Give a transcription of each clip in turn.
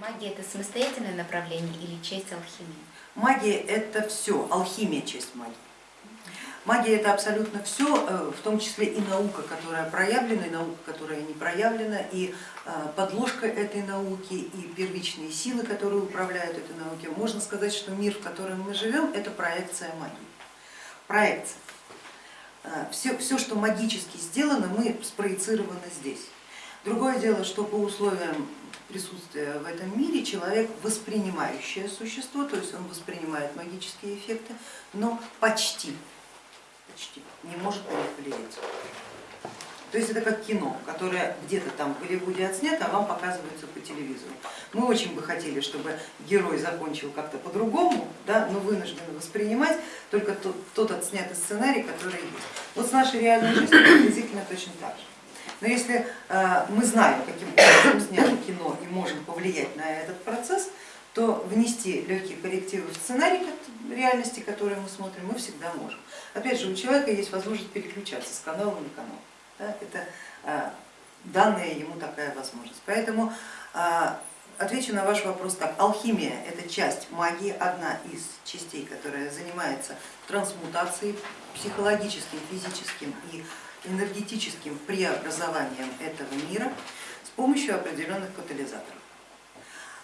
Магия это самостоятельное направление или часть алхимии? Магия это все, алхимия часть магии. Магия это абсолютно все, в том числе и наука, которая проявлена, и наука, которая не проявлена, и э, подложка этой науки, и первичные силы, которые управляют этой наукой. Можно сказать, что мир, в котором мы живем, это проекция магии. Проекция. Все, э, все, что магически сделано, мы спроецированы здесь. Другое дело, что по условиям присутствия в этом мире человек воспринимающее существо, то есть он воспринимает магические эффекты, но почти, почти не может на них влиять. То есть это как кино, которое где-то там в Голливуде отснято, а вам показывается по телевизору. Мы очень бы хотели, чтобы герой закончил как-то по-другому, да, но вынуждены воспринимать только тот, тот отснятый сценарий, который есть. Вот с нашей реальной жизнью приблизительно точно так же. Но если э, мы знаем, каким образом снято кино и можем повлиять на этот процесс, то внести легкие коррективы в сценарий реальности, которую мы смотрим, мы всегда можем. Опять же, у человека есть возможность переключаться с канала на канал. Это э, данная ему такая возможность. Поэтому э, отвечу на ваш вопрос так. Алхимия это часть магии, одна из частей, которая занимается трансмутацией психологическим, физическим и энергетическим преобразованием этого мира с помощью определенных катализаторов.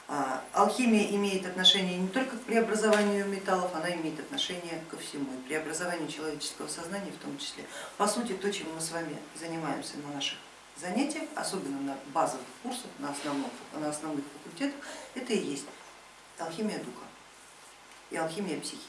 А, алхимия имеет отношение не только к преобразованию металлов, она имеет отношение ко всему, и преобразованию человеческого сознания в том числе. По сути, то, чем мы с вами занимаемся на наших занятиях, особенно на базовых курсах, на основных, на основных факультетах, это и есть алхимия духа и алхимия психики.